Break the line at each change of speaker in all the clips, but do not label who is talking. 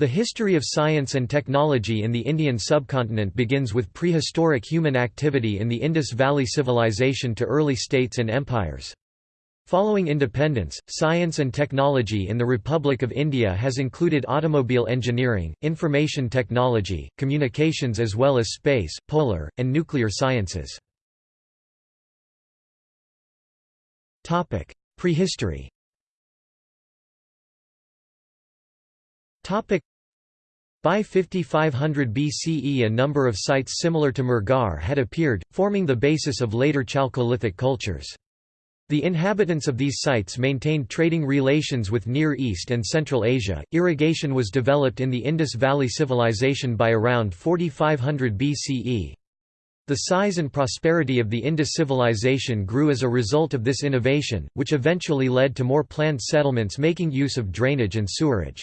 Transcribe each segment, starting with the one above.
The history of science and technology in the Indian subcontinent begins with prehistoric human activity in the Indus Valley Civilization to early states and empires. Following independence, science and technology in the Republic of India has included automobile engineering, information technology, communications as well as space, polar, and nuclear sciences. Prehistory by 5500 BCE a number of sites similar to Mehrgarh had appeared, forming the basis of later Chalcolithic cultures. The inhabitants of these sites maintained trading relations with Near East and Central Asia. Irrigation was developed in the Indus Valley Civilization by around 4500 BCE. The size and prosperity of the Indus civilization grew as a result of this innovation, which eventually led to more planned settlements making use of drainage and sewerage.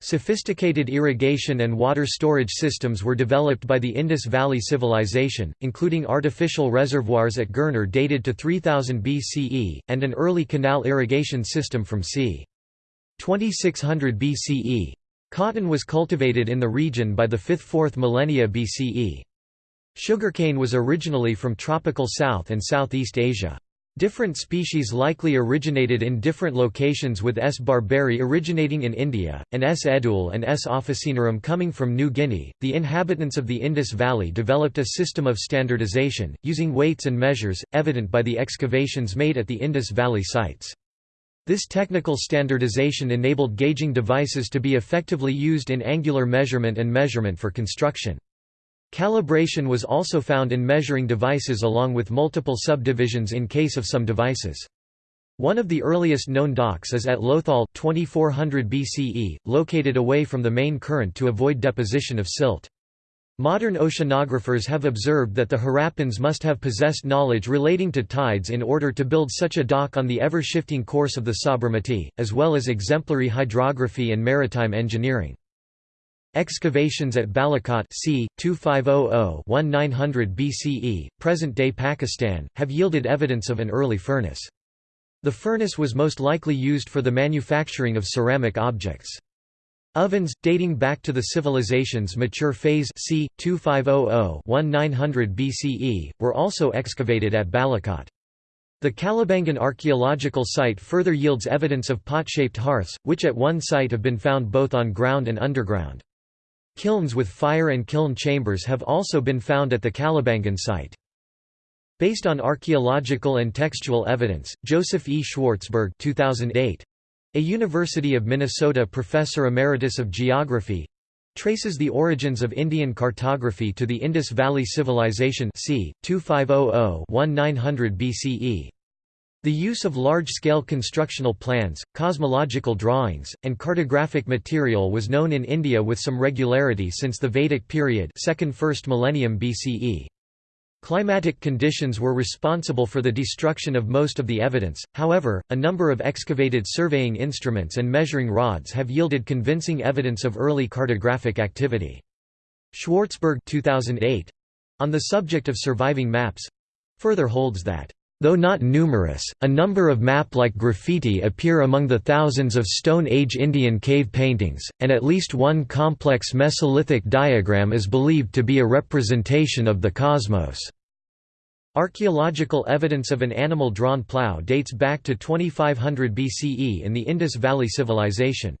Sophisticated irrigation and water storage systems were developed by the Indus Valley Civilization, including artificial reservoirs at Girnar dated to 3000 BCE, and an early canal irrigation system from c. 2600 BCE. Cotton was cultivated in the region by the 5th–4th millennia BCE. Sugarcane was originally from tropical South and Southeast Asia. Different species likely originated in different locations with S. barberi originating in India, and S. edule and S. officinarum coming from New Guinea. The inhabitants of the Indus Valley developed a system of standardization, using weights and measures, evident by the excavations made at the Indus Valley sites. This technical standardization enabled gauging devices to be effectively used in angular measurement and measurement for construction. Calibration was also found in measuring devices along with multiple subdivisions in case of some devices. One of the earliest known docks is at Lothal 2400 BCE, located away from the main current to avoid deposition of silt. Modern oceanographers have observed that the Harappans must have possessed knowledge relating to tides in order to build such a dock on the ever-shifting course of the Sabarmati, as well as exemplary hydrography and maritime engineering. Excavations at Balakot c. 2500–1900 BCE, present-day Pakistan, have yielded evidence of an early furnace. The furnace was most likely used for the manufacturing of ceramic objects. Ovens, dating back to the civilization's mature phase c. 2500–1900 BCE, were also excavated at Balakot. The Kalibangan archaeological site further yields evidence of pot-shaped hearths, which at one site have been found both on ground and underground. Kilns with fire and kiln chambers have also been found at the Kalibangan site. Based on archaeological and textual evidence, Joseph E. Schwartzberg 2008, a University of Minnesota professor emeritus of geography, traces the origins of Indian cartography to the Indus Valley Civilization c. 2500–1900 BCE. The use of large-scale constructional plans, cosmological drawings, and cartographic material was known in India with some regularity since the Vedic period second first millennium BCE. Climatic conditions were responsible for the destruction of most of the evidence, however, a number of excavated surveying instruments and measuring rods have yielded convincing evidence of early cartographic activity. Schwartzberg 2008, on the subject of surviving maps further holds that Though not numerous, a number of map-like graffiti appear among the thousands of Stone Age Indian cave paintings, and at least one complex Mesolithic diagram is believed to be a representation of the cosmos. Archaeological evidence of an animal-drawn plough dates back to 2500 BCE in the Indus Valley Civilization.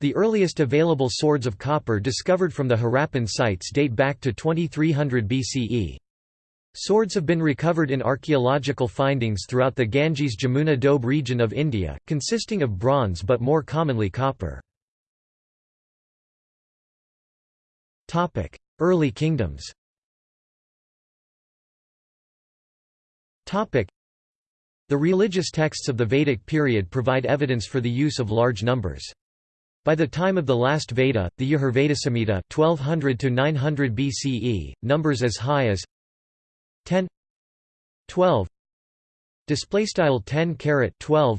The earliest available swords of copper discovered from the Harappan sites date back to 2300 BCE. Swords have been recovered in archaeological findings throughout the Ganges-Jamuna Doab region of India, consisting of bronze but more commonly copper. Early kingdoms The religious texts of the Vedic period provide evidence for the use of large numbers. By the time of the last Veda, the Yajurveda 1200 900 BCE, numbers as high as 10 12 display style 10 caret 12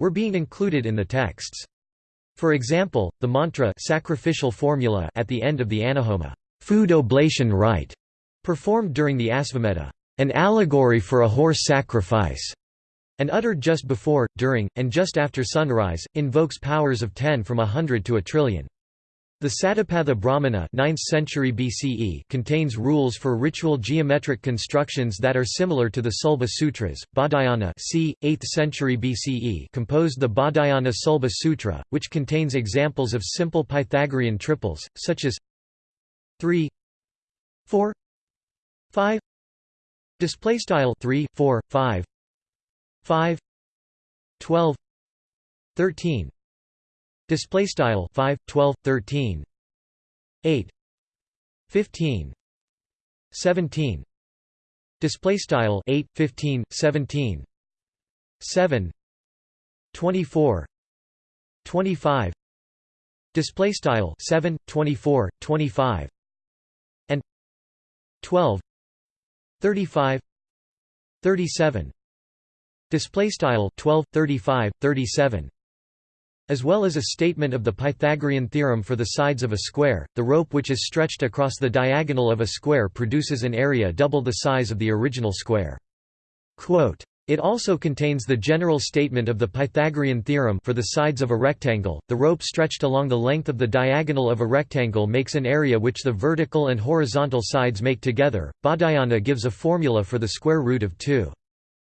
were being included in the texts. For example the mantra sacrificial formula at the end of the annahoma food oblation rite performed during the asvamedha an allegory for a horse sacrifice and uttered just before during and just after sunrise invokes powers of 10 from a hundred to a trillion The Satapatha Brahmana 9th century BCE contains rules for ritual geometric constructions that are similar to the Sulba Sutras. Baudhayana c. 8th century BCE composed the Baudhayana Sulba Sutra, which contains examples of simple Pythagorean triples, such as 3 4 5 display style 3 4 5 5 12 13 display style 5 12 13 8 15 17 display style 8 15 17 7 24 25 display style 7 24 25 and 12 35 37 display style 12 35 37 as well as a statement of the Pythagorean theorem for the sides of a square, the rope which is stretched across the diagonal of a square produces an area double the size of the original square. Quote, it also contains the general statement of the Pythagorean theorem for the sides of a rectangle. The rope stretched along the length of the diagonal of a rectangle makes an area which the vertical and horizontal sides make together. Baudhayana gives a formula for the square root of 2.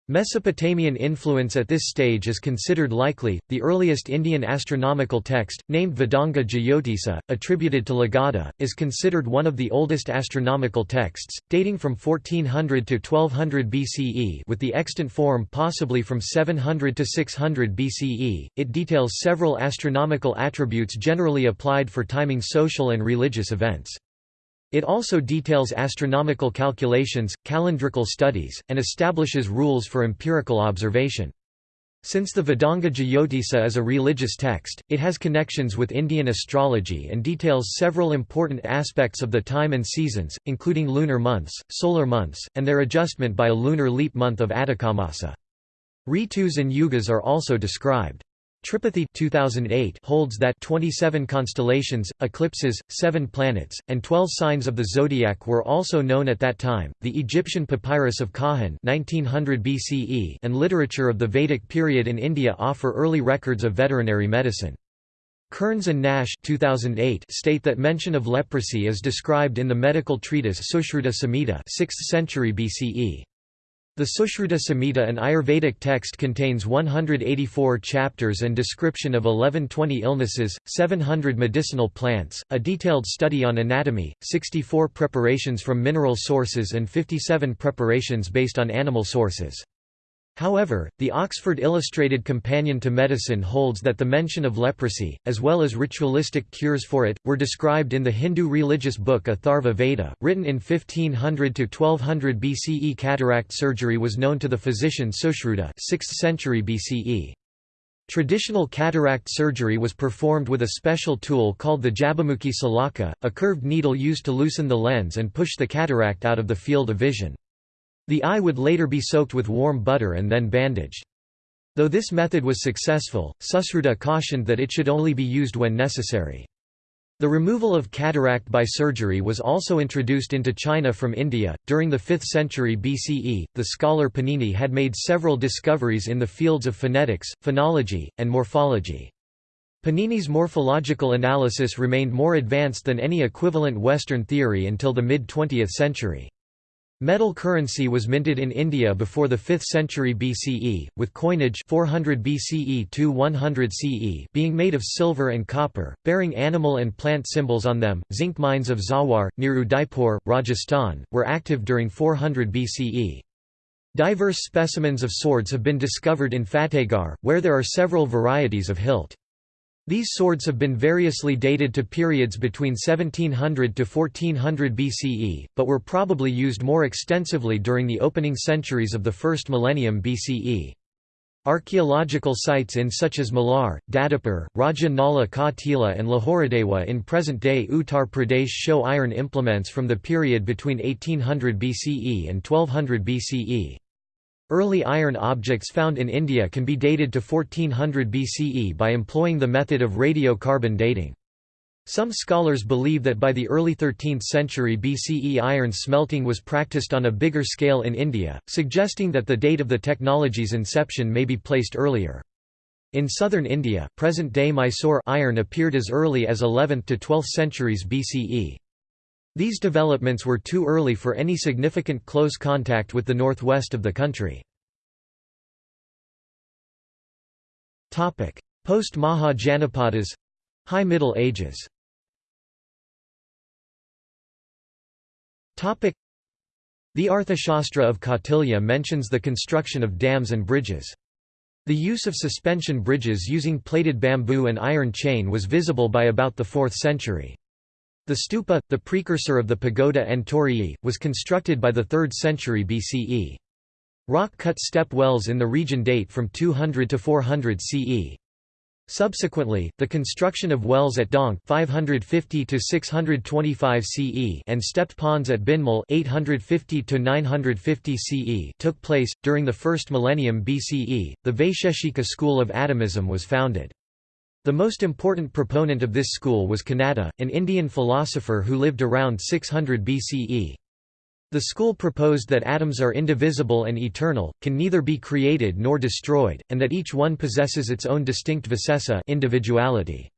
Mesopotamian influence at this stage is considered likely. The earliest Indian astronomical text, named Vedanga Jyotisa, attributed to Lagadha, is considered one of the oldest astronomical texts, dating from 1400 to 1200 BCE, with the extant form possibly from 700 to 600 BCE. It details several astronomical attributes generally applied for timing social and religious events. It also details astronomical calculations, calendrical studies, and establishes rules for empirical observation. Since the Vedanga Jyotisa is a religious text, it has connections with Indian astrology and details several important aspects of the time and seasons, including lunar months, solar months, and their adjustment by a lunar leap month of Adhikamasa. Ritus and yugas are also described. Tripathi 2008 holds that 27 constellations, eclipses, 7 planets, and 12 signs of the zodiac were also known at that time. The Egyptian papyrus of Kahun 1900 BCE and literature of the Vedic period in India offer early records of veterinary medicine. Kearns and Nash 2008 state that mention of leprosy is described in the medical treatise Sushruta Samhita 6th century BCE. The Sushruta Samhita an Ayurvedic text contains 184 chapters and description of 1120 illnesses, 700 medicinal plants, a detailed study on anatomy, 64 preparations from mineral sources and 57 preparations based on animal sources. However, the Oxford Illustrated Companion to Medicine holds that the mention of leprosy, as well as ritualistic cures for it, were described in the Hindu religious book Atharva Veda, written in 1500–1200 BCE. Cataract surgery was known to the physician Sushruta 6th century BCE. Traditional cataract surgery was performed with a special tool called the Jabamukhi salaka, a curved needle used to loosen the lens and push the cataract out of the field of vision. The eye would later be soaked with warm butter and then bandaged. Though this method was successful, Sushruta cautioned that it should only be used when necessary. The removal of cataract by surgery was also introduced into China from India. During the 5th century BCE, the scholar Panini had made several discoveries in the fields of phonetics, phonology, and morphology. Panini's morphological analysis remained more advanced than any equivalent Western theory until the mid-20th century. Metal currency was minted in India before the 5th century BCE, with coinage 400 BCE to 100 CE being made of silver and copper, bearing animal and plant symbols on them. Zinc mines of Zawar, near Udaipur, Rajasthan, were active during 400 BCE. Diverse specimens of swords have been discovered in Fatehgarh, where there are several varieties of hilt. These swords have been variously dated to periods between 1700 to 1400 BCE, but were probably used more extensively during the opening centuries of the first millennium BCE. Archaeological sites in such as Malhar, Dadupur, Raja Nala Ka Tila and Lahuradewa in present-day Uttar Pradesh show iron implements from the period between 1800 BCE and 1200 BCE. Early iron objects found in India can be dated to 1400 BCE by employing the method of radiocarbon dating. Some scholars believe that by the early 13th century BCE iron smelting was practiced on a bigger scale in India, suggesting that the date of the technology's inception may be placed earlier. In southern India, present-day Mysore iron appeared as early as 11th to 12th centuries BCE. These developments were too early for any significant close contact with the northwest of the country. Post-Maha Janapadas High Middle Ages the Arthashastra of Kautilya mentions the construction of dams and bridges. The use of suspension bridges using plaited bamboo and iron chain was visible by about the 4th century. The stupa, the precursor of the pagoda and torii, was constructed by the 3rd century BCE. Rock-cut step wells in the region date from 200 to 400 CE. Subsequently, the construction of wells at Dhank 550 to 625 CE and stepped ponds at Bhinmal 850 to 950 CE took place during the first millennium BCE. The Vaisheshika school of atomism was founded. The most important proponent of this school was Kanada, an Indian philosopher who lived around 600 BCE. The school proposed that atoms are indivisible and eternal, can neither be created nor destroyed, and that each one possesses its own distinct visesa individuality.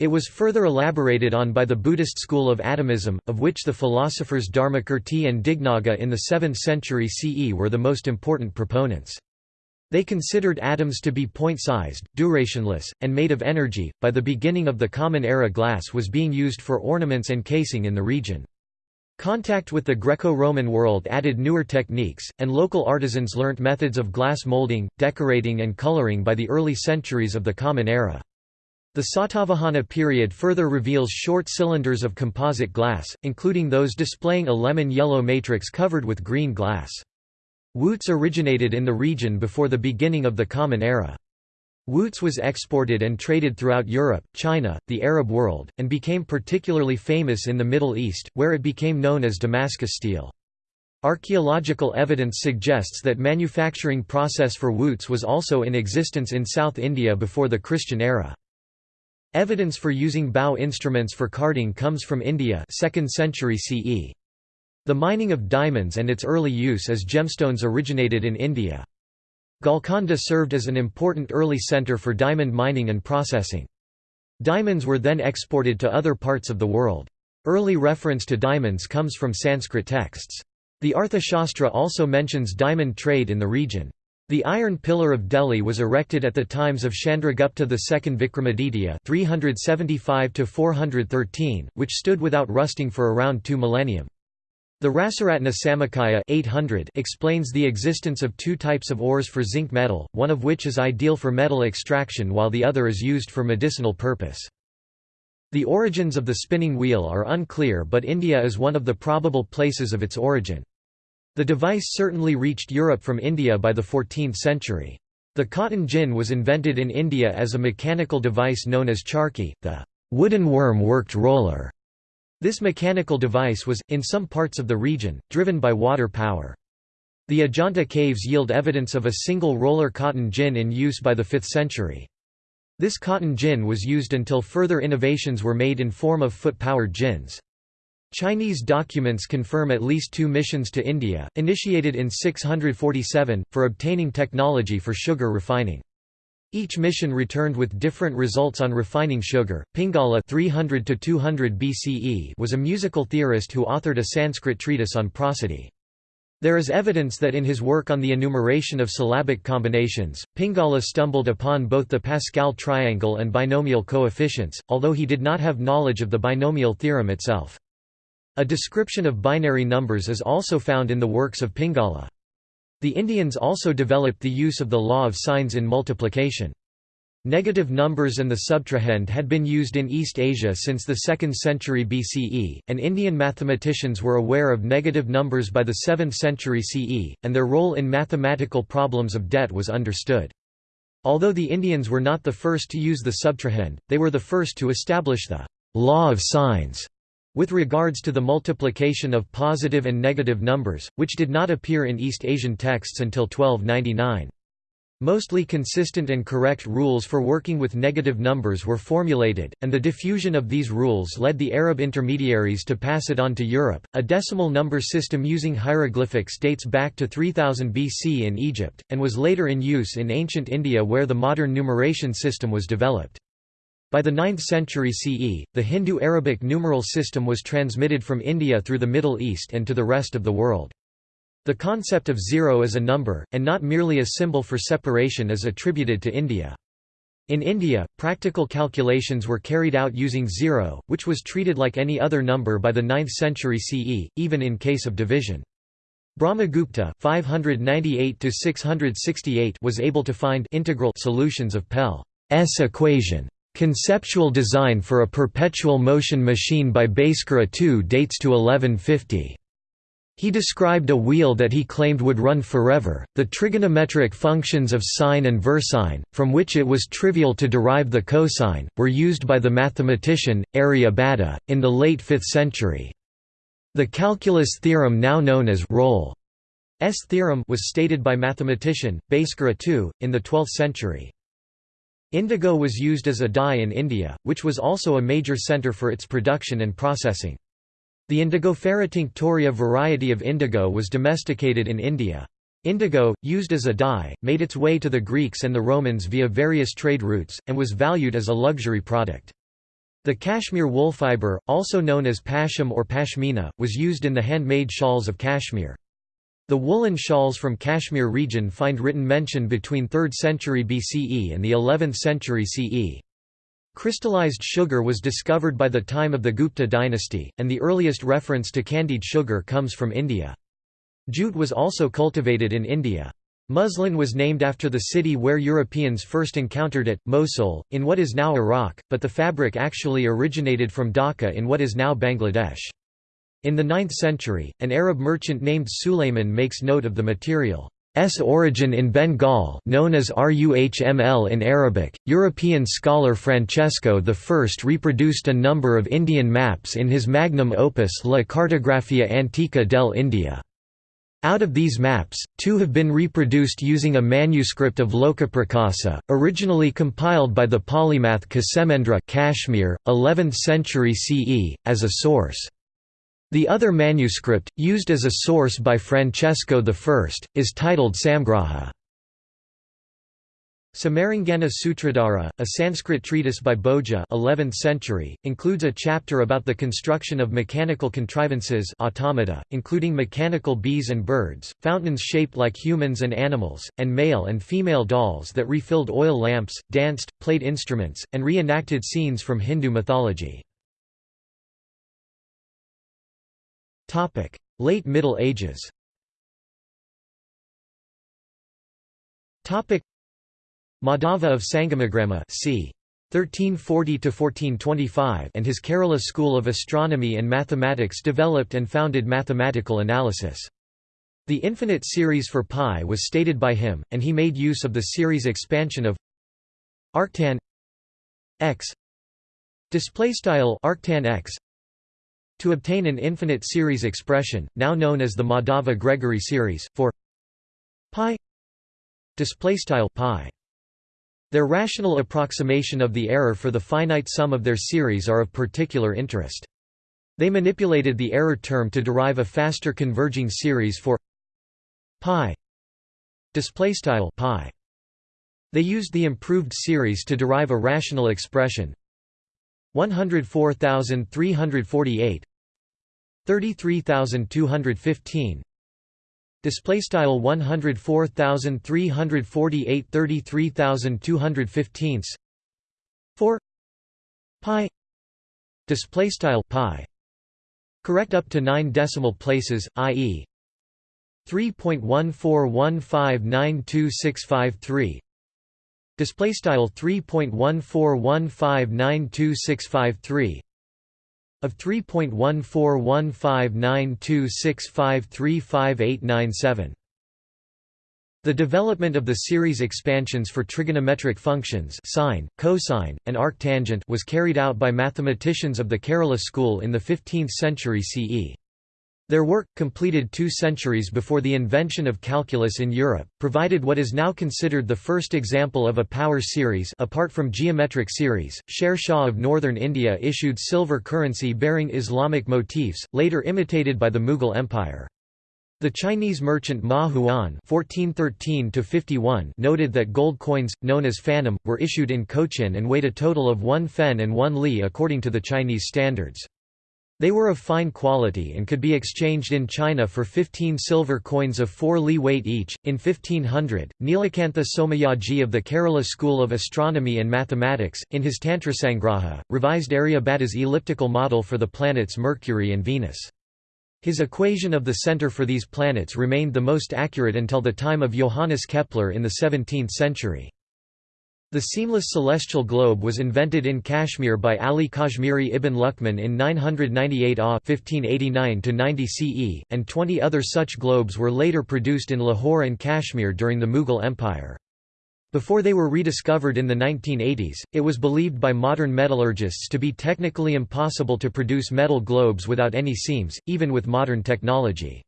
It was further elaborated on by the Buddhist school of atomism, of which the philosophers Dharmakirti and Dignaga in the 7th century CE were the most important proponents. They considered atoms to be point-sized, durationless, and made of energy. By the beginning of the Common Era glass was being used for ornaments and casing in the region. Contact with the Greco-Roman world added newer techniques, and local artisans learnt methods of glass molding, decorating and coloring by the early centuries of the Common Era. The Satavahana period further reveals short cylinders of composite glass, including those displaying a lemon-yellow matrix covered with green glass. Wootz originated in the region before the beginning of the Common Era. Wootz was exported and traded throughout Europe, China, the Arab world, and became particularly famous in the Middle East, where it became known as Damascus steel. Archaeological evidence suggests that manufacturing process for Wootz was also in existence in South India before the Christian era. Evidence for using bow instruments for carding comes from India 2nd century CE. The mining of diamonds and its early use as gemstones originated in India. Golconda served as an important early center for diamond mining and processing. Diamonds were then exported to other parts of the world. Early reference to diamonds comes from Sanskrit texts. The Arthashastra also mentions diamond trade in the region. The Iron Pillar of Delhi was erected at the times of Chandragupta II Vikramaditya 375 which stood without rusting for around two millennium. The Rasaratna Samuccaya 800 explains the existence of two types of ores for zinc metal, one of which is ideal for metal extraction while the other is used for medicinal purpose. The origins of the spinning wheel are unclear but India is one of the probable places of its origin. The device certainly reached Europe from India by the 14th century. The cotton gin was invented in India as a mechanical device known as charkhi, the wooden worm-worked roller. This mechanical device was, in some parts of the region, driven by water power. The Ajanta caves yield evidence of a single roller cotton gin in use by the 5th century. This cotton gin was used until further innovations were made in form of foot-powered gins. Chinese documents confirm at least two missions to India, initiated in 647, for obtaining technology for sugar refining. Each mission returned with different results on refining sugar. Pingala 300 to 200 BCE was a musical theorist who authored a Sanskrit treatise on prosody. There is evidence that in his work on the enumeration of syllabic combinations, Pingala stumbled upon both the Pascal triangle and binomial coefficients, although he did not have knowledge of the binomial theorem itself. A description of binary numbers is also found in the works of Pingala. The Indians also developed the use of the law of signs in multiplication. Negative numbers and the subtrahend had been used in East Asia since the 2nd century BCE, and Indian mathematicians were aware of negative numbers by the 7th century CE, and their role in mathematical problems of debt was understood. Although the Indians were not the first to use the subtrahend, they were the first to establish the law of signs with regards to the multiplication of positive and negative numbers, which did not appear in East Asian texts until 1299. Mostly consistent and correct rules for working with negative numbers were formulated, and the diffusion of these rules led the Arab intermediaries to pass it on to Europe. A decimal number system using hieroglyphics dates back to 3000 BC in Egypt, and was later in use in ancient India where the modern numeration system was developed. By the 9th century CE, the Hindu-Arabic numeral system was transmitted from India through the Middle East and to the rest of the world. The concept of zero as a number, and not merely a symbol for separation is attributed to India. In India, practical calculations were carried out using zero, which was treated like any other number by the 9th century CE, even in case of division. Brahmagupta 598 was able to find integral solutions of Pell's equation. Conceptual design for a perpetual motion machine by Bhaskara II dates to 1150. He described a wheel that he claimed would run forever. The trigonometric functions of sine and versine, from which it was trivial to derive the cosine, were used by the mathematician, Aryabhata, in the late 5th century. The calculus theorem now known as Rolle's theorem was stated by mathematician, Bhaskara II, in the 12th century. Indigo was used as a dye in India, which was also a major centre for its production and processing. The Indigofera tinctoria variety of indigo was domesticated in India. Indigo, used as a dye, made its way to the Greeks and the Romans via various trade routes, and was valued as a luxury product. The cashmere wool fibre, also known as pasham or pashmina, was used in the handmade shawls of Kashmir. The woolen shawls from Kashmir region find written mention between 3rd century BCE and the 11th century CE. Crystallized sugar was discovered by the time of the Gupta dynasty, and the earliest reference to candied sugar comes from India. Jute was also cultivated in India. Muslin was named after the city where Europeans first encountered it, Mosul, in what is now Iraq, but the fabric actually originated from Dhaka in what is now Bangladesh. In the 9th century, an Arab merchant named Sulayman makes note of the material. Origin in Bengal known as Ruhml in Arabic. European scholar Francesco I reproduced a number of Indian maps in his magnum opus La Cartografia Antica del India. Out of these maps, two have been reproduced using a manuscript of Lokaprakasa, originally compiled by the polymath Ksemendra Kashmir, 11th century CE, as a source. The other manuscript, used as a source by Francesco I, is titled Samgraha. Samarangana Sutradhara, a Sanskrit treatise by Bhoja 11th century, includes a chapter about the construction of mechanical contrivances automata, including mechanical bees and birds, fountains shaped like humans and animals, and male and female dolls that refilled oil lamps, danced, played instruments, and reenacted scenes from Hindu mythology. Late Middle Ages Topic: Madhava of Sangamagrama c. 1340–1425 and his Kerala school of astronomy and mathematics developed and founded mathematical analysis. The infinite series for pi was stated by him, and he made use of the series expansion of arctan x arctan x to obtain an infinite series expression, now known as the Madhava-Gregory series, for pi pi. Their rational approximation of the error for the finite sum of their series are of particular interest. They manipulated the error term to derive a faster converging series for pi pi. They used the improved series to derive a rational expression 104348 33215 display style 104348 33215 4 pi. Display style pi. Correct up to 9 decimal places ie 3.141592653 display style 3.141592653 of 3.1415926535897. The development of the series expansions for trigonometric functions sine, cosine, and arctangent was carried out by mathematicians of the Kerala school in the 15th century CE. Their work, completed two centuries before the invention of calculus in Europe, provided what is now considered the first example of a power series apart from geometric series. Sher Shah of northern India issued silver currency bearing Islamic motifs, later imitated by the Mughal Empire. The Chinese merchant Ma Huan (1413–51) noted that gold coins, known as fanam, were issued in Cochin and weighed a total of one fen and one li according to the Chinese standards. They were of fine quality and could be exchanged in China for 15 silver coins of 4 li weight each. In 1500, Nilakantha Somayaji of the Kerala School of Astronomy and Mathematics, in his Tantrasangraha, revised Aryabhata's elliptical model for the planets Mercury and Venus. His equation of the center for these planets remained the most accurate until the time of Johannes Kepler in the 17th century. The seamless celestial globe was invented in Kashmir by Ali Kashmiri ibn Luqman in 998 AH 1589 CE, and 20 other such globes were later produced in Lahore and Kashmir during the Mughal Empire. Before they were rediscovered in the 1980s, it was believed by modern metallurgists to be technically impossible to produce metal globes without any seams, even with modern technology.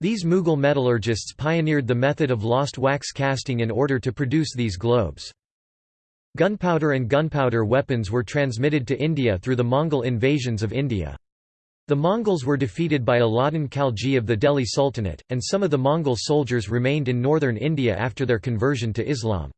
These Mughal metallurgists pioneered the method of lost wax casting in order to produce these globes. Gunpowder and gunpowder weapons were transmitted to India through the Mongol invasions of India. The Mongols were defeated by Alauddin Khalji of the Delhi Sultanate, and some of the Mongol soldiers remained in northern India after their conversion to Islam.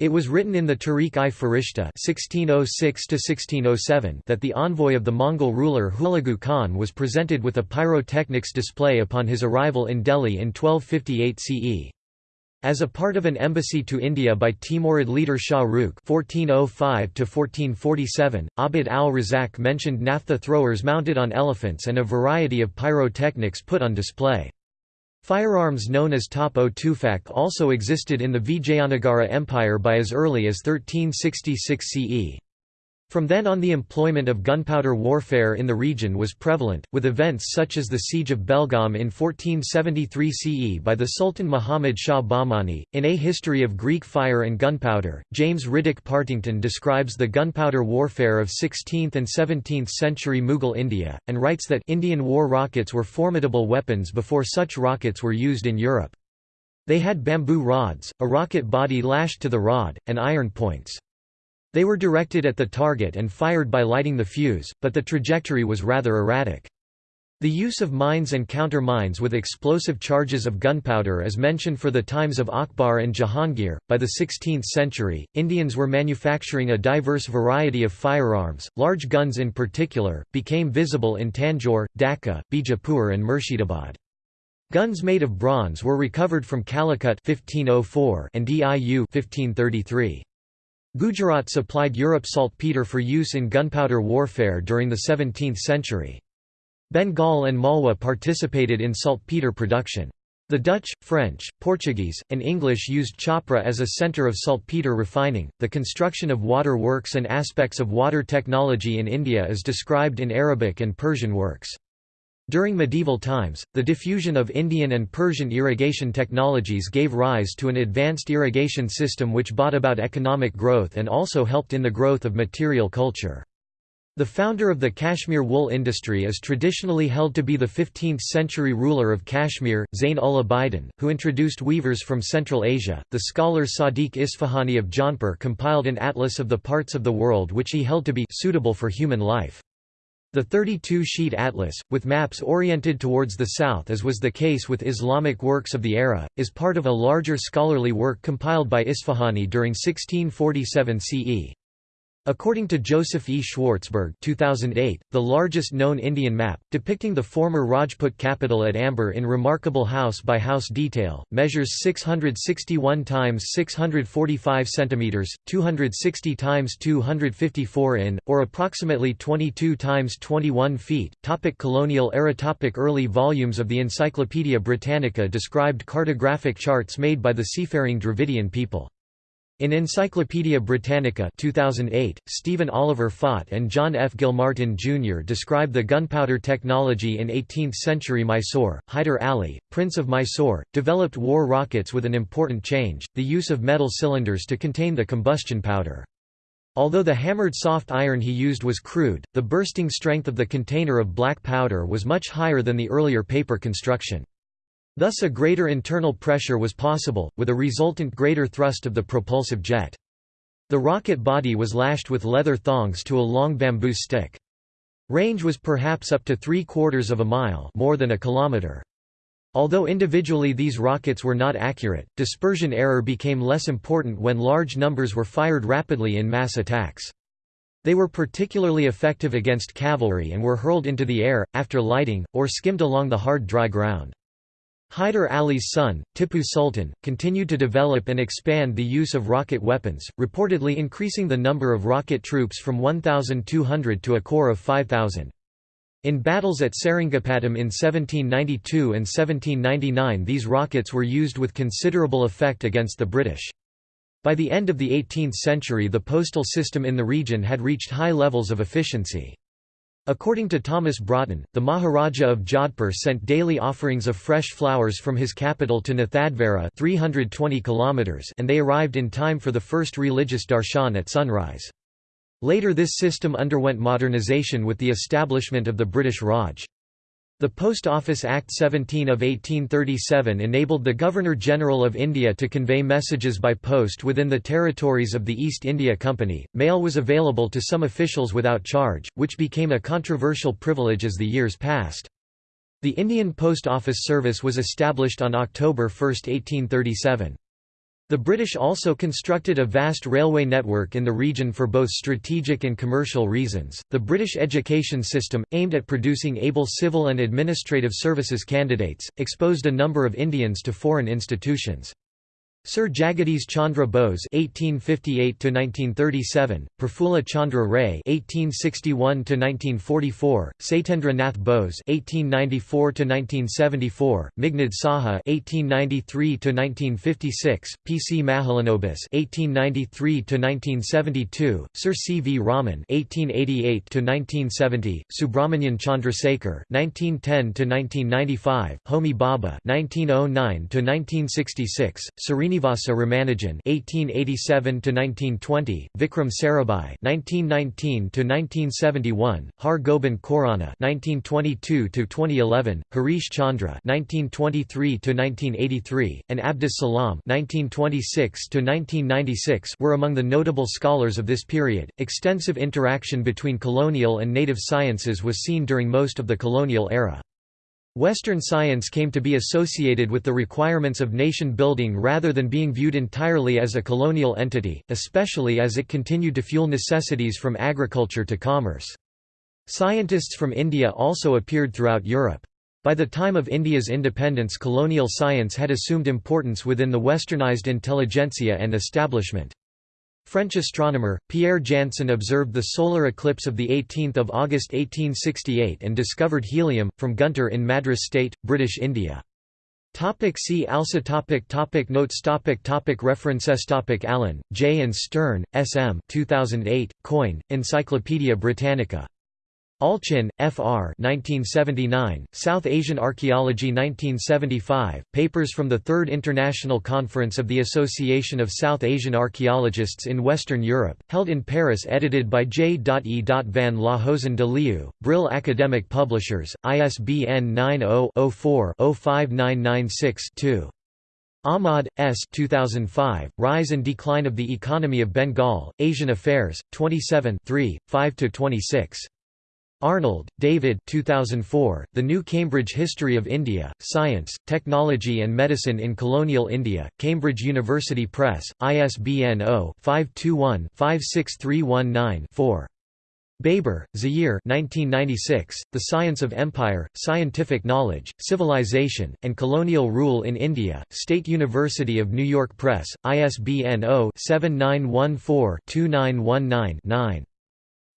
It was written in the Tarikh-i Farishta (1606–1607) that the envoy of the Mongol ruler Hulagu Khan was presented with a pyrotechnics display upon his arrival in Delhi in 1258 CE. As a part of an embassy to India by Timurid leader Shah Rukh (1405–1447), Abd al-Razak mentioned naphtha throwers mounted on elephants and a variety of pyrotechnics put on display. Firearms known as top-o tufak also existed in the Vijayanagara Empire by as early as 1366 CE. From then on the employment of gunpowder warfare in the region was prevalent, with events such as the Siege of Belgaum in 1473 CE by the Sultan Muhammad Shah Bahmani. In A History of Greek Fire and Gunpowder, James Riddick Partington describes the gunpowder warfare of 16th and 17th century Mughal India, and writes that Indian war rockets were formidable weapons before such rockets were used in Europe. They had bamboo rods, a rocket body lashed to the rod, and iron points. They were directed at the target and fired by lighting the fuse, but the trajectory was rather erratic. The use of mines and counter-mines with explosive charges of gunpowder is mentioned for the times of Akbar and Jahangir. By the 16th century, Indians were manufacturing a diverse variety of firearms, large guns in particular, became visible in Tanjore, Dhaka, Bijapur and Murshidabad. Guns made of bronze were recovered from Calicut 1504 and Diu 1533. Gujarat supplied Europe saltpeter for use in gunpowder warfare during the 17th century. Bengal and Malwa participated in saltpeter production. The Dutch, French, Portuguese, and English used Chhapra as a centre of saltpeter refining. The construction of water works and aspects of water technology in India is described in Arabic and Persian works. During medieval times, the diffusion of Indian and Persian irrigation technologies gave rise to an advanced irrigation system which brought about economic growth and also helped in the growth of material culture. The founder of the Kashmir wool industry is traditionally held to be the 15th-century ruler of Kashmir, Zain ul Abidin, who introduced weavers from Central Asia. The scholar Sadiq Isfahani of Jaunpur compiled an atlas of the parts of the world which he held to be suitable for human life. The 32-sheet atlas, with maps oriented towards the south as was the case with Islamic works of the era, is part of a larger scholarly work compiled by Isfahani during 1647 CE. According to Joseph E. Schwartzberg 2008, the largest known Indian map, depicting the former Rajput capital at Amber in remarkable house-by-house -house detail, measures 661 times 645 cm, 260 times 254 in, or approximately 22 times 21 feet. Topic colonial era Topic Early volumes of the Encyclopaedia Britannica described cartographic charts made by the seafaring Dravidian people. In Encyclopaedia Britannica 2008, Stephen Oliver Fought and John F. Guilmartin Jr. describe the gunpowder technology in 18th-century Mysore. Hyder Ali, Prince of Mysore, developed war rockets with an important change, the use of metal cylinders to contain the combustion powder. Although the hammered soft iron he used was crude, the bursting strength of the container of black powder was much higher than the earlier paper construction. Thus a greater internal pressure was possible, with a resultant greater thrust of the propulsive jet. The rocket body was lashed with leather thongs to a long bamboo stick. Range was perhaps up to three quarters of a mile more than a kilometer. Although individually these rockets were not accurate, dispersion error became less important when large numbers were fired rapidly in mass attacks. They were particularly effective against cavalry and were hurled into the air, after lighting, or skimmed along the hard dry ground. Hyder Ali's son, Tipu Sultan, continued to develop and expand the use of rocket weapons, reportedly increasing the number of rocket troops from 1,200 to a corps of 5,000. In battles at Seringapatam in 1792 and 1799 these rockets were used with considerable effect against the British. By the end of the 18th century the postal system in the region had reached high levels of efficiency. According to Thomas Broughton, the Maharaja of Jodhpur sent daily offerings of fresh flowers from his capital to Nathadvara 320 kilometers and they arrived in time for the first religious darshan at sunrise. Later this system underwent modernization with the establishment of the British Raj. The Post Office Act 17 of 1837 enabled the Governor-General of India to convey messages by post within the territories of the East India Company. Mail was available to some officials without charge, which became a controversial privilege as the years passed. The Indian Post Office Service was established on October 1, 1837. The British also constructed a vast railway network in the region for both strategic and commercial reasons. The British education system, aimed at producing able civil and administrative services candidates, exposed a number of Indians to foreign institutions. Sir Jagadish Chandra Bose (1858–1937), Prafulla Chandra Ray (1861–1944), Satyendra Nath Bose (1894–1974), Meghnad Saha (1893–1956), P. C. Mahalanobis (1893–1972), Sir C. V. Raman (1888–1970), Subramanian Chandrasekhar (1910–1995), Homi Bhabha (1909–1966), Serena Srinivasa Ramanujan (1887–1920), Vikram Sarabhai (1919–1971), Har Gobind Khorana (1922–2011), Harish Chandra (1923–1983), and Abdus Salam (1926–1996) were among the notable scholars of this period. Extensive interaction between colonial and native sciences was seen during most of the colonial era. Western science came to be associated with the requirements of nation-building rather than being viewed entirely as a colonial entity, especially as it continued to fuel necessities from agriculture to commerce. Scientists from India also appeared throughout Europe. By the time of India's independence colonial science had assumed importance within the westernized intelligentsia and establishment. French astronomer, Pierre Janssen observed the solar eclipse of 18 August 1868 and discovered helium, from Guntur in Madras State, British India. Topic see also topic topic Notes topic topic References topic Allen, J. and Stern, S. M. 2008, Coin, Encyclopædia Britannica. Allchin, F.R. 1979, South Asian Archaeology 1975, Papers from the Third International Conference of the Association of South Asian Archaeologists in Western Europe, held in Paris edited by J. E. van Lohuizen de Leeuw, Brill Academic Publishers, ISBN 90-04-05996-2. Ahmad, S. 2005, Rise and Decline of the Economy of Bengal, Asian Affairs, 27 5–26. Arnold, David 2004, The New Cambridge History of India, Science, Technology and Medicine in Colonial India, Cambridge University Press, ISBN 0-521-56319-4. Baber, Zahir 1996, The Science of Empire, Scientific Knowledge, Civilization, and Colonial Rule in India, State University of New York Press, ISBN 0-7914-2919-9.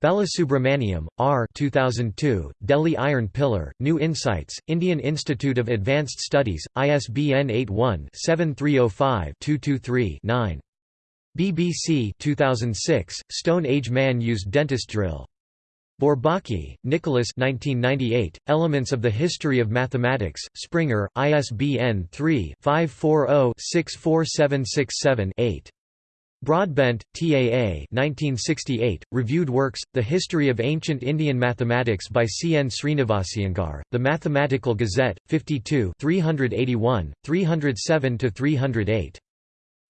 Balasubramaniam, R. 2002, Delhi Iron Pillar, New Insights, Indian Institute of Advanced Studies, ISBN 81-7305-223-9. BBC 2006, Stone Age Man Used Dentist Drill. Bourbaki, Nicolas 1998, Elements of the History of Mathematics, Springer, ISBN 3-540-64767-8. Broadbent, TAA 1968, reviewed works, The History of Ancient Indian Mathematics by C. N. Srinivasiengar, The Mathematical Gazette, 52 381, 307–308.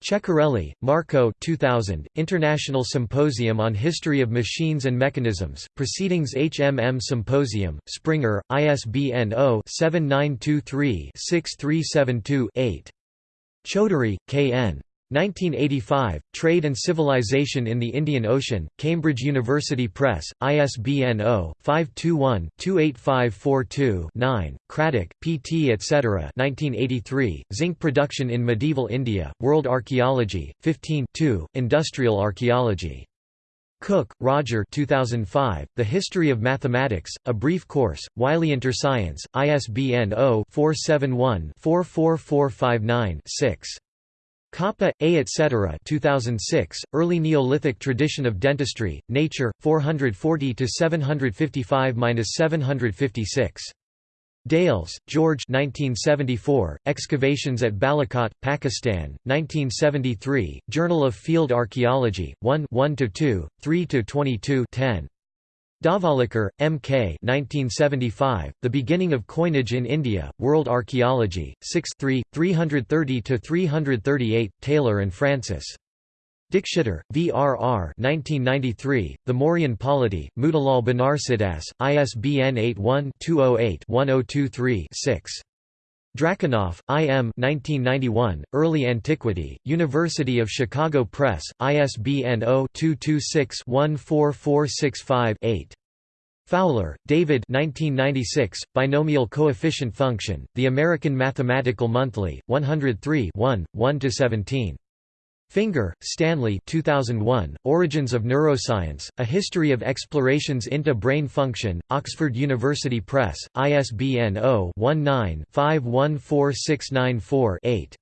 Ceccarelli, Marco 2000, International Symposium on History of Machines and Mechanisms, Proceedings HMM Symposium, Springer, ISBN 0-7923-6372-8. Chaudhuri, K. N. 1985, Trade and Civilization in the Indian Ocean, Cambridge University Press, ISBN 0-521-28542-9, Craddock, P.T. etc. 1983, Zinc Production in Medieval India, World Archaeology, 15 Industrial Archaeology. Cooke, Roger 2005, The History of Mathematics, A Brief Course, Wiley Interscience, ISBN 0-471-44459-6. Coppa, A. etc. 2006, Early Neolithic Tradition of Dentistry, Nature, 440–755–756. Dales, George 1974, Excavations at Balakot, Pakistan, 1973, Journal of Field Archaeology, 1 1–2, 3–22 10. Dhavalikar, M. K. 1975, The Beginning of Coinage in India, World Archaeology, 6 3, 330–338, Taylor and Francis. Dikshitar, V. R. R. 1993, The Mauryan Polity, Motilal Banarsidass, ISBN 81-208-1023-6. Diakonoff, I. M. 1991, Early Antiquity, University of Chicago Press, ISBN 0-226-14465-8. Fowler, David 1996, Binomial Coefficient Function, The American Mathematical Monthly, 103 1, 1–17. Finger, Stanley 2001, Origins of Neuroscience, A History of Explorations into Brain Function, Oxford University Press, ISBN 0-19-514694-8.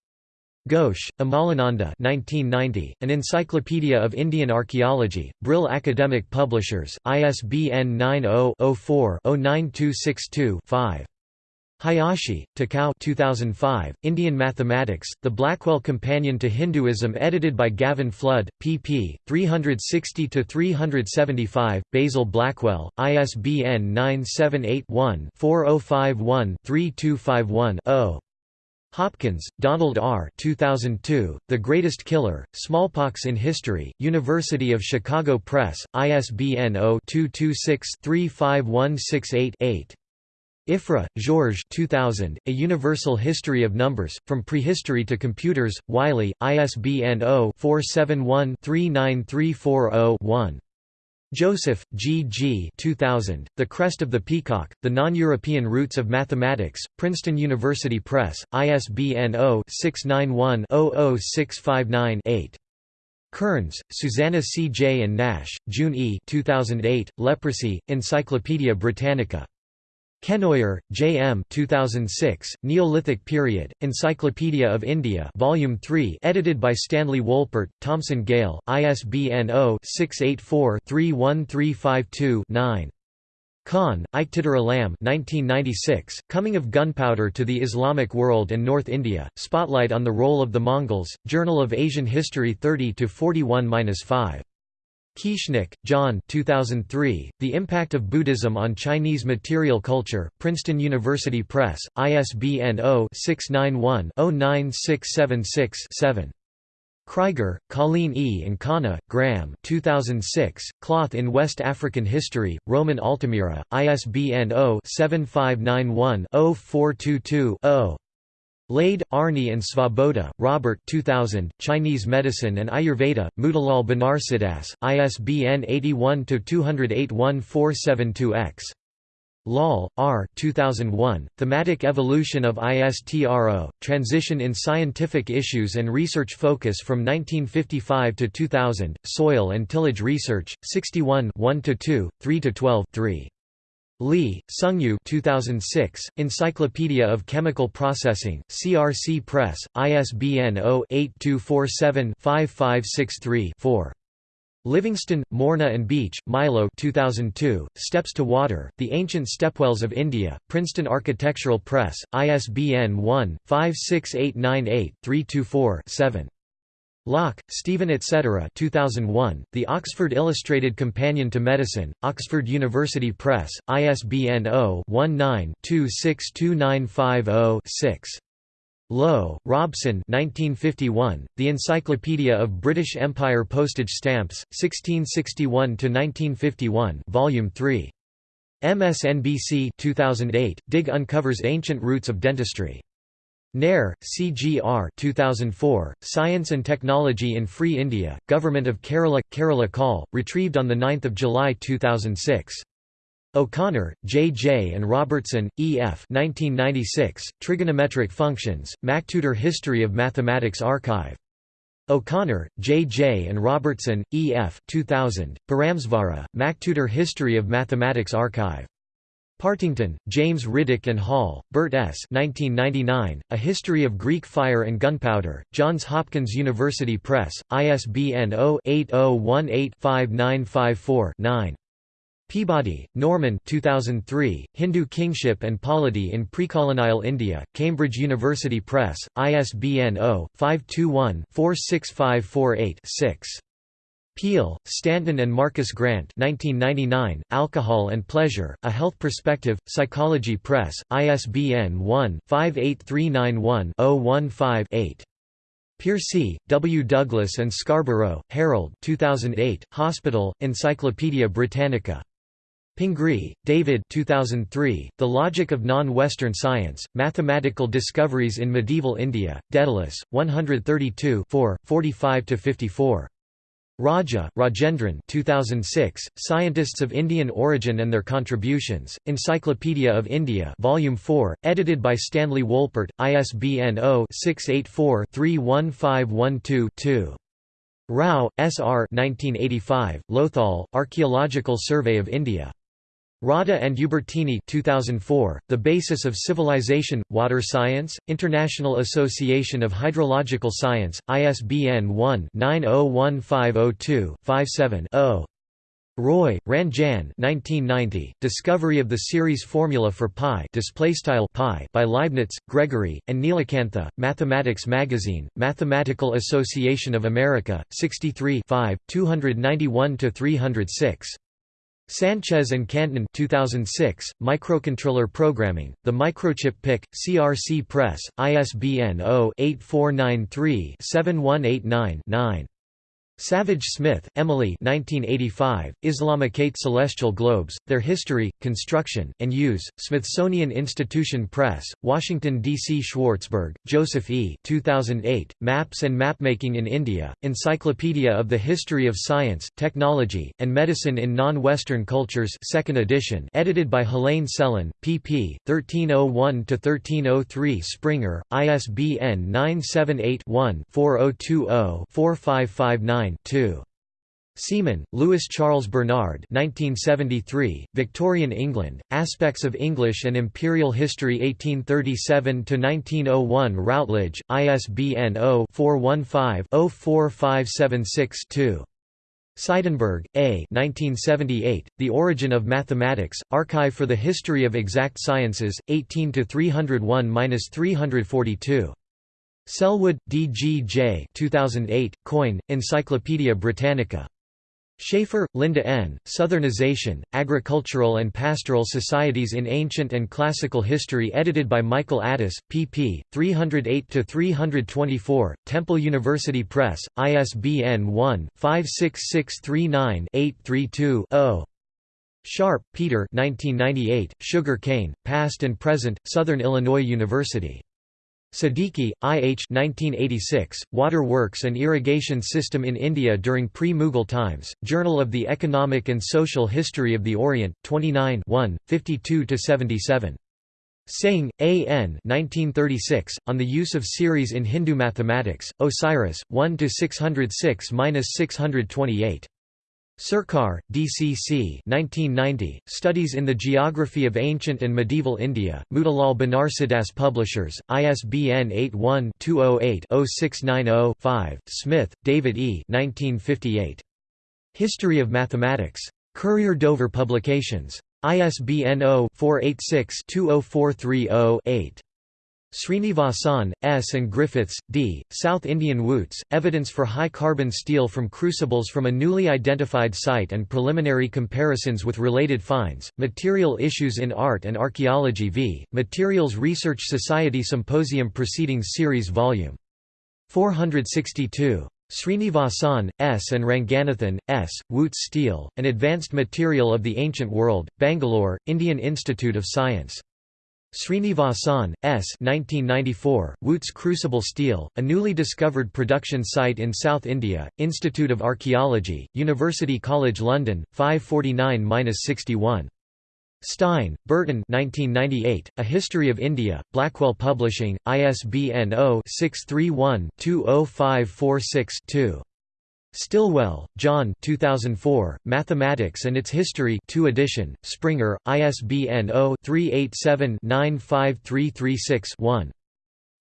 Ghosh, Amalananda 1990, An Encyclopedia of Indian Archaeology, Brill Academic Publishers, ISBN 90-04-09262-5. Hayashi, Takao 2005, Indian Mathematics, The Blackwell Companion to Hinduism edited by Gavin Flood, pp. 360–375, Basil Blackwell, ISBN 978-1-4051-3251-0. Hopkins, Donald R. 2002, The Greatest Killer, Smallpox in History, University of Chicago Press, ISBN 0-226-35168-8. Ifrah, Georges 2000, A Universal History of Numbers, From Prehistory to Computers, Wiley, ISBN 0-471-39340-1. Joseph, G. G. 2000, The Crest of the Peacock, The Non-European Roots of Mathematics, Princeton University Press, ISBN 0-691-00659-8. Kearns, Susanna C. J. and Nash, June E. 2008, Leprosy, Encyclopædia Britannica. Kenoyer, J. M. 2006, Neolithic Period, Encyclopedia of India Volume 3 edited by Stanley Wolpert, Thomson Gale, ISBN 0-684-31352-9. Khan, Iqtidar Alam 1996, Coming of Gunpowder to the Islamic World and North India, Spotlight on the Role of the Mongols, Journal of Asian History 30–41–5. Kieschnick, John 2003, The Impact of Buddhism on Chinese Material Culture, Princeton University Press, ISBN 0-691-09676-7. Kriger, Colleen E. and Connah, Graham 2006, Cloth in West African History, Rowman Altamira, ISBN 0-7591-0422-0. Lade, Arnie and Svoboda, Robert 2000, Chinese Medicine and Ayurveda, Motilal Banarsidass, ISBN 81-208-1472-X. Lal, R. 2001, Thematic Evolution of ISTRO, Transition in Scientific Issues and Research Focus from 1955 to 2000, Soil and Tillage Research, 61 1–2, 3–12, 3. Lee, Sungyu 2006, Encyclopedia of Chemical Processing, CRC Press, ISBN 0-8247-5563-4. Livingston, Morna and Beach, Milo 2002, Steps to Water, The Ancient Stepwells of India, Princeton Architectural Press, ISBN 1-56898-324-7. Lock, Stephen etc. 2001, The Oxford Illustrated Companion to Medicine, Oxford University Press, ISBN 0-19-262950-6. Lowe, Robson 1951, The Encyclopedia of British Empire Postage Stamps, 1661–1951 Volume 3. MSNBC 2008, Dig uncovers ancient roots of dentistry. Nair, CGR 2004, Science and Technology in Free India, Government of Kerala, Kerala Call, retrieved on 9 July 2006. O'Connor, J. J. and Robertson, E. F. 1996, Trigonometric Functions, MacTutor History of Mathematics Archive. O'Connor, J. J. and Robertson, E. F. 2000, Paramesvara, MacTutor History of Mathematics Archive. Partington, James Riddick and Hall, Bert S. 1999, A History of Greek Fire and Gunpowder, Johns Hopkins University Press, ISBN 0-8018-5954-9. Peabody, Norman 2003, Hindu Kingship and Polity in Precolonial India, Cambridge University Press, ISBN 0-521-46548-6. Peele, Stanton and Marcus Grant 1999, Alcohol and Pleasure, A Health Perspective, Psychology Press, ISBN 1-58391-015-8. Piercy, W. Douglas and Scarborough, Harold 2008, Hospital, Encyclopædia Britannica. Pingree, David 2003, The Logic of Non-Western Science, Mathematical Discoveries in Medieval India, Daedalus, 132 45–54. Raja, Rajendran 2006, Scientists of Indian Origin and Their Contributions, Encyclopedia of India Volume 4, edited by Stanley Wolpert, ISBN 0-684-31512-2. Rao, S. R. 1985, Lothal, Archaeological Survey of India. Rodda and Ubertini 2004, The Basis of Civilization, Water Science, International Association of Hydrological Science, ISBN 1-901502-57-0. Roy, Ranjan 1990, Discovery of the Series Formula for Pi by Leibniz, Gregory, and Nilakantha, Mathematics Magazine, Mathematical Association of America, 63 291–306. Sanchez and Canton 2006, Microcontroller Programming, The Microchip PIC, CRC Press, ISBN 0-8493-7189-9. Savage Smith, Emily 1985, Islamicate Celestial Globes, Their History, Construction, and Use, Smithsonian Institution Press, Washington, D.C. Schwartzberg, Joseph E. 2008, Maps and Mapmaking in India, Encyclopedia of the History of Science, Technology, and Medicine in Non-Western Cultures 2nd edition edited by Helaine Selin, pp. 1301–1303 Springer, ISBN 978 one 4020 4559 2. Seaman, Louis Charles Bernard 1973, Victorian England, Aspects of English and Imperial History 1837–1901 Routledge, ISBN 0-415-04576-2. Seidenberg, A. 1978, The Origin of Mathematics, Archive for the History of Exact Sciences, 18–301–342. Selwood, D. G. J. 2008, Coin, Encyclopædia Britannica. Shaffer, Lynda N., Southernization, Agricultural and Pastoral Societies in Ancient and Classical History edited by Michael Adas, pp. 308–324, Temple University Press, ISBN 1-56639-832-0. Sharp, Peter 1998, Sugar Cane, Past and Present, Southern Illinois University. Siddiqui, I. H. 1986, Water Works and Irrigation System in India during pre-Mughal times, Journal of the Economic and Social History of the Orient, 29 52–77. Singh, A. N. 1936, On the Use of Series in Hindu Mathematics, Osiris, 1–606–628. Sarkar, DCC 1990, Studies in the Geography of Ancient and Medieval India, Motilal Banarsidass Publishers, ISBN 81-208-0690-5, Smith, David E. 1958. History of Mathematics. Courier Dover Publications. ISBN 0-486-20430-8. Srinivasan, S. and Griffiths, D., South Indian Wootz, evidence for high-carbon steel from crucibles from a newly identified site and preliminary comparisons with related finds, Material Issues in Art and Archaeology v. Materials Research Society Symposium Proceedings Series Vol. 462. Srinivasan, S. and Ranganathan, S., Wootz Steel, An Advanced Material of the Ancient World, Bangalore, Indian Institute of Science. Srinivasan, S. 1994, Wootz Crucible Steel, a newly discovered production site in South India, Institute of Archaeology, University College London, 549–61. Stein, Burton 1998, A History of India, Blackwell Publishing, ISBN 0-631-20546-2. Stillwell, John 2004, Mathematics and Its History 2 edition, Springer, ISBN 0-387-95336-1.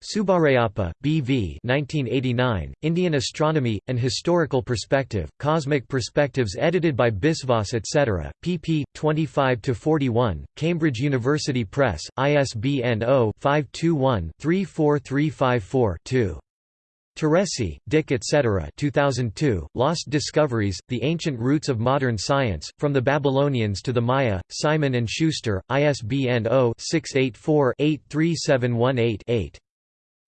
Subbarayappa, B. V. 1989, Indian Astronomy, An Historical Perspective, Cosmic Perspectives edited by Biswas etc., pp. 25–41, Cambridge University Press, ISBN 0-521-34354-2. Teresi, Dick etc. 2002, Lost Discoveries, The Ancient Roots of Modern Science, From the Babylonians to the Maya, Simon & Schuster, ISBN 0-684-83718-8.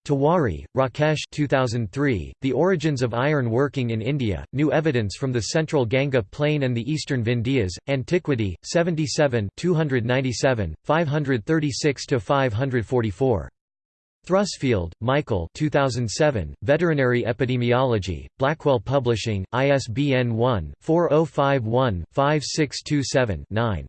Tewari, Rakesh 2003, The Origins of Iron Working in India, New Evidence from the Central Ganga Plain and the Eastern Vindhyas, Antiquity, 77 297, 536–544. Thrusfield, Michael 2007, Veterinary Epidemiology, Blackwell Publishing, ISBN 1-4051-5627-9.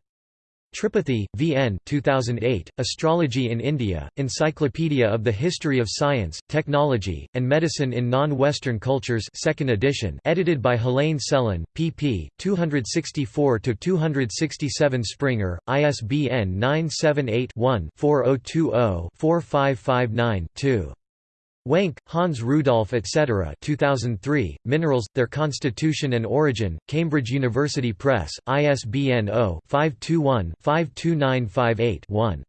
Tripathi, V. N. 2008, Astrology in India, Encyclopedia of the History of Science, Technology, and Medicine in Non-Western Cultures 2nd edition edited by Helaine Selin, pp. 264–267 Springer, ISBN 978-1-4020-4559-2. Wenk, Hans Rudolf etc. 2003, Minerals, Their Constitution and Origin, Cambridge University Press, ISBN 0-521-52958-1.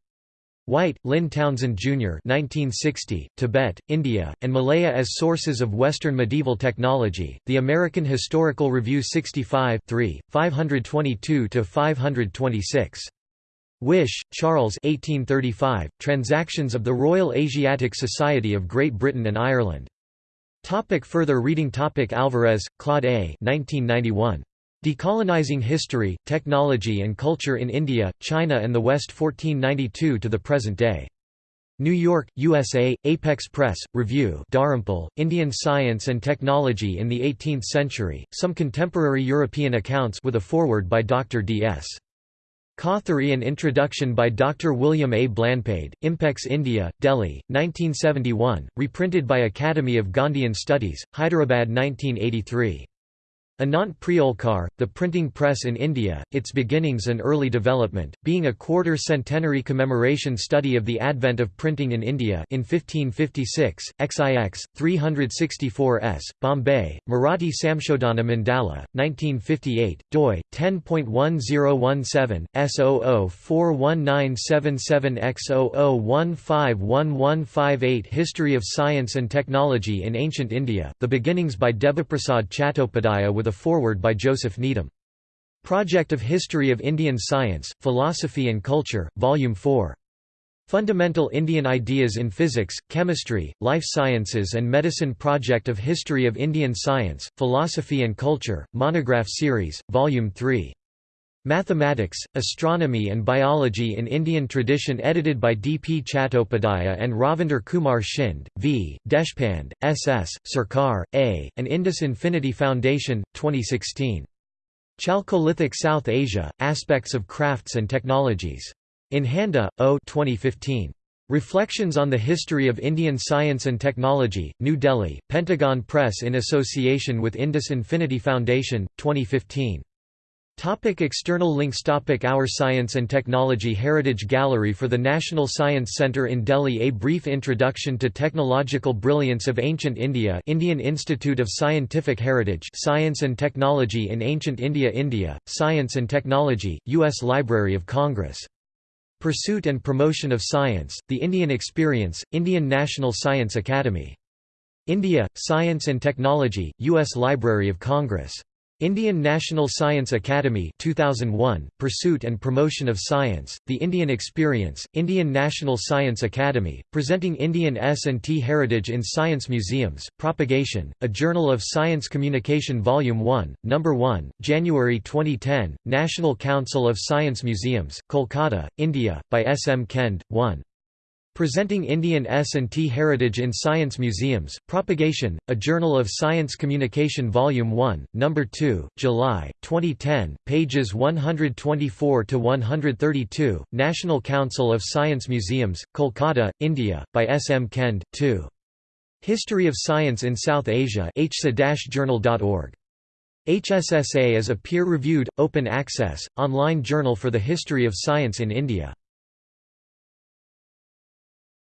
White, Lynn Townsend, Jr. 1960, Tibet, India, and Malaya as Sources of Western Medieval Technology, The American Historical Review 65 522–526. Wyche, Charles 1835, Transactions of the Royal Asiatic Society of Great Britain and Ireland. Topic further reading Topic Alvares, Claude A. 1991. Decolonizing History, Technology and Culture in India, China and the West 1492 to the Present Day. New York, USA, Apex Press, Review Dharampal, Indian Science and Technology in the Eighteenth Century, Some Contemporary European Accounts with a foreword by Dr. D.S. Kothari and introduction by Dr. William A. Blanpied, Impex India, Delhi, 1971, reprinted by Academy of Gandhian Studies, Hyderabad 1983. Anant Priolkar, The Printing Press in India, Its Beginnings and Early Development, being a quarter-centenary commemoration study of the advent of printing in India in 1556, XIX, 364s, Bombay, Marathi Samshodhana Mandala, 1958, doi, 10.1017, S00419777X00151158 History of Science and Technology in Ancient India, The Beginnings by Debiprasad Chattopadhyaya with with a foreword by Joseph Needham. Project of History of Indian Science, Philosophy and Culture, Volume 4. Fundamental Indian Ideas in Physics, Chemistry, Life Sciences and Medicine Project of History of Indian Science, Philosophy and Culture, Monograph Series, Volume 3. Mathematics, Astronomy and Biology in Indian Tradition edited by D. P. Chattopadhyaya and Ravinder Kumar Shinde, V., Deshpande, S. S., Sarkar, A., and Indus Infinity Foundation, 2016. Chalcolithic South Asia, Aspects of Crafts and Technologies. In Handa, O. 2015. Reflections on the History of Indian Science and Technology, New Delhi, Pentagon Press in association with Indus Infinity Foundation, 2015. Topic external links Topic Our Science and Technology Heritage Gallery for the National Science Centre in Delhi A brief introduction to technological brilliance of ancient India Indian Institute of Scientific Heritage Science and Technology in Ancient India India, Science and Technology, U.S. Library of Congress Pursuit and Promotion of Science, The Indian Experience, Indian National Science Academy. India, Science and Technology, U.S. Library of Congress. Indian National Science Academy 2001, Pursuit and Promotion of Science, The Indian Experience, Indian National Science Academy, presenting Indian S&T heritage in science museums, Propagation, A Journal of Science Communication Volume 1, No. 1, January 2010, National Council of Science Museums, Kolkata, India, by S. M. Kend, 1. Presenting Indian S&T Heritage in Science Museums, Propagation, A Journal of Science Communication Volume 1, No. 2, July, 2010, pages 124–132, National Council of Science Museums, Kolkata, India, by S. M. Kend, 2. History of Science in South Asia hsa-journal.org. HSSA is a peer-reviewed, open-access, online journal for the history of science in India.